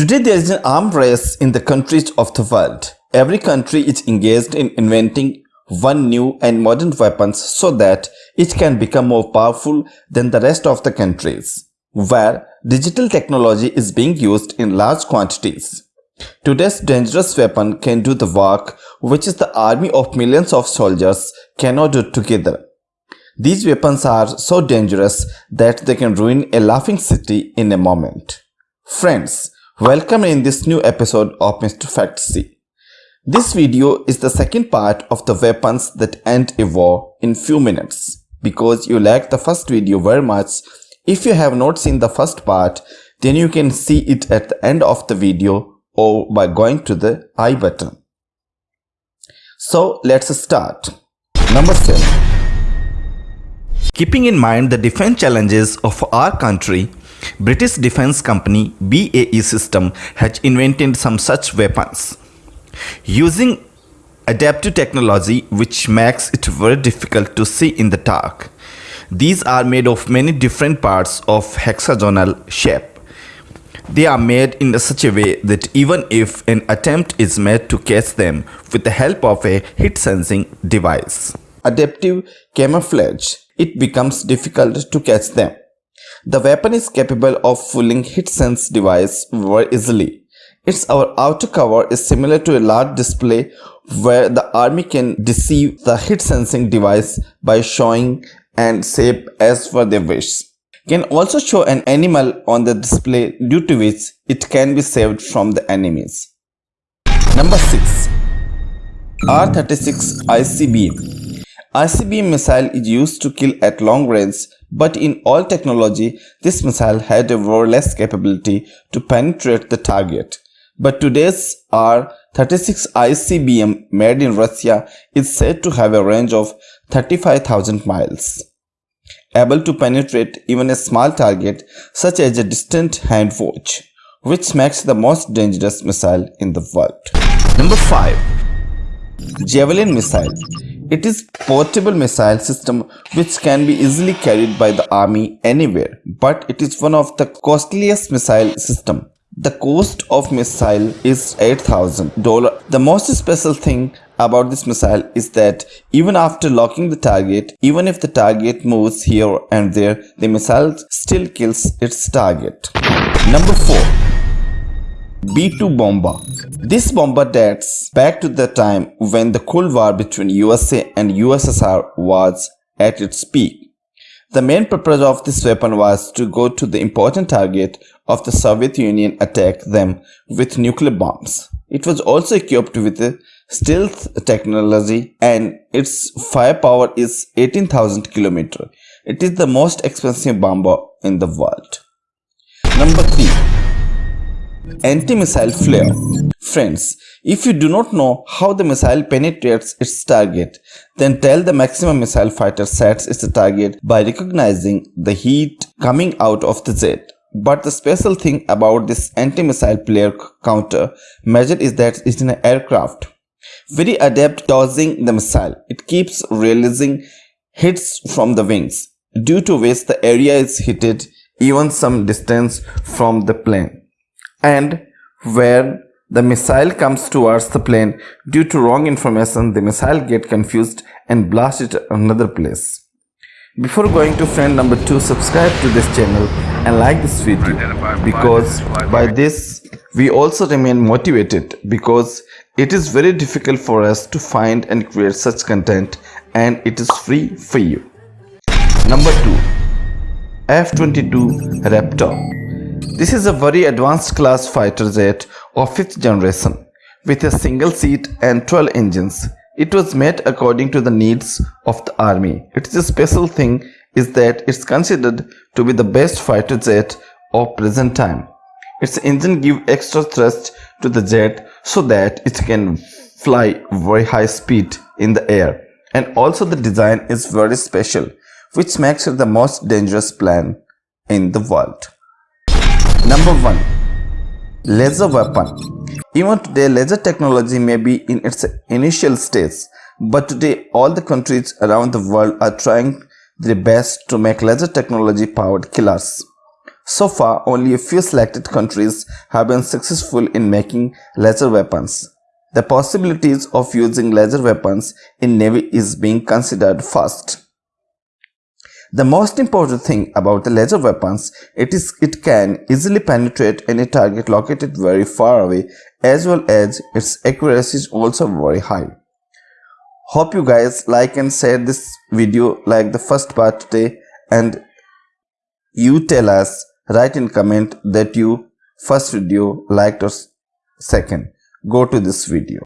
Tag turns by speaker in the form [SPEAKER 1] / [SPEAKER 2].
[SPEAKER 1] Today there is an arm race in the countries of the world. Every country is engaged in inventing one new and modern weapons so that it can become more powerful than the rest of the countries, where digital technology is being used in large quantities. Today's dangerous weapon can do the work which is the army of millions of soldiers cannot do together. These weapons are so dangerous that they can ruin a laughing city in a moment. Friends, welcome in this new episode of Mr. Fact C. This video is the second part of the weapons that end a war in few minutes. Because you liked the first video very much, if you have not seen the first part, then you can see it at the end of the video or by going to the I button. So let's start. Number 7. Keeping in mind the defense challenges of our country, British defense company BAE System has invented some such weapons. Using adaptive technology which makes it very difficult to see in the dark. These are made of many different parts of hexagonal shape. They are made in such a way that even if an attempt is made to catch them with the help of a heat sensing device. Adaptive camouflage it becomes difficult to catch them. The weapon is capable of fooling hit sense device very easily. Its outer cover is similar to a large display where the army can deceive the hit sensing device by showing and shape as per their wish. Can also show an animal on the display due to which it can be saved from the enemies. Number 6. R36 ICBM ICBM missile is used to kill at long range, but in all technology, this missile had a very less capability to penetrate the target. But today's R-36 ICBM made in Russia is said to have a range of 35,000 miles, able to penetrate even a small target such as a distant hand watch, which makes the most dangerous missile in the world. Number 5. Javelin Missile it is portable missile system which can be easily carried by the army anywhere, but it is one of the costliest missile system. The cost of missile is $8,000. The most special thing about this missile is that even after locking the target, even if the target moves here and there, the missile still kills its target. Number 4. B-2 bomber. This bomber dates back to the time when the Cold War between USA and USSR was at its peak. The main purpose of this weapon was to go to the important target of the Soviet Union attack them with nuclear bombs. It was also equipped with stealth technology and its firepower is 18,000 km. It is the most expensive bomber in the world. Number 3 anti-missile flare. Friends, if you do not know how the missile penetrates its target, then tell the maximum missile fighter sets its target by recognizing the heat coming out of the jet. But the special thing about this anti-missile flare counter measure is that it is an aircraft. Very adept dodging the missile. It keeps releasing hits from the wings, due to which the area is heated even some distance from the plane and where the missile comes towards the plane. Due to wrong information the missile get confused and blast it another place. Before going to friend number two subscribe to this channel and like this video because by this we also remain motivated because it is very difficult for us to find and create such content and it is free for you. Number two f-22 raptor this is a very advanced class fighter jet of 5th generation with a single seat and 12 engines. It was made according to the needs of the army. Its a special thing is that it's considered to be the best fighter jet of present time. Its engine give extra thrust to the jet so that it can fly very high speed in the air. And also the design is very special which makes it the most dangerous plane in the world. Number 1. Laser weapon. Even today laser technology may be in its initial stage, but today all the countries around the world are trying their best to make laser technology powered killers. So far, only a few selected countries have been successful in making laser weapons. The possibilities of using laser weapons in Navy is being considered first. The most important thing about the laser weapons it is it can easily penetrate any target located very far away as well as its accuracy is also very high. Hope you guys like and share this video like the first part today and you tell us write in comment that you first video liked or second. Go to this video.